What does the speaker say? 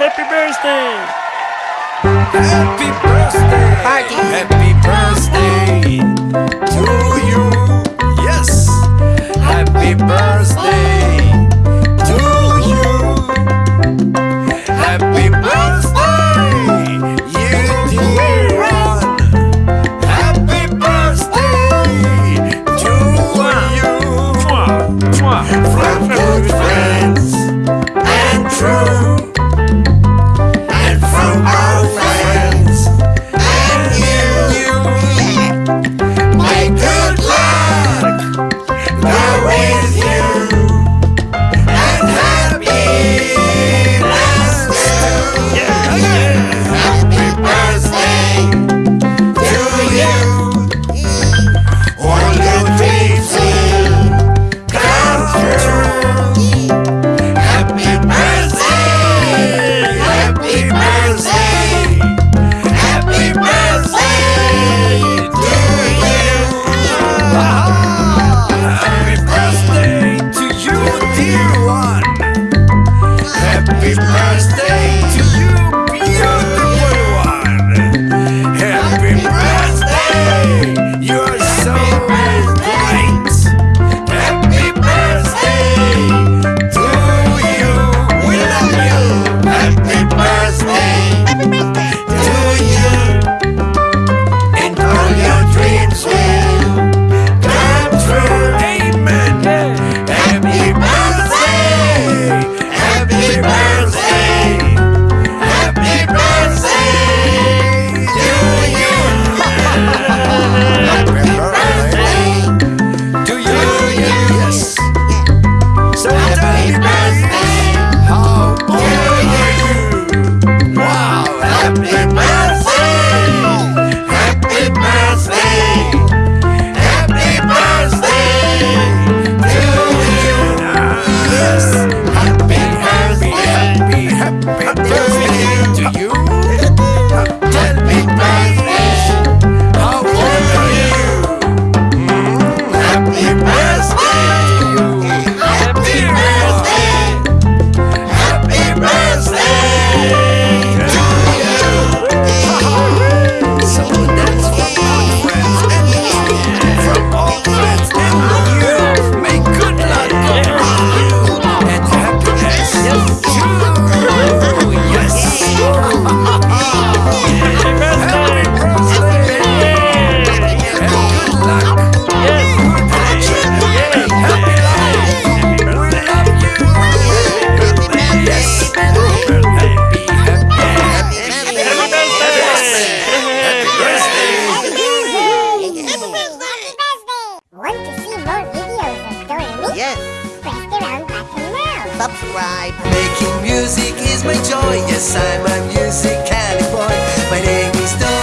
Happy birthday! Happy birthday! Party. Happy birthday to you. Yes. Happy birthday to you. Happy birthday, you dear one. Happy birthday to you. From subscribe. Making music is my joy. Yes, I'm a music boy. My name is Don.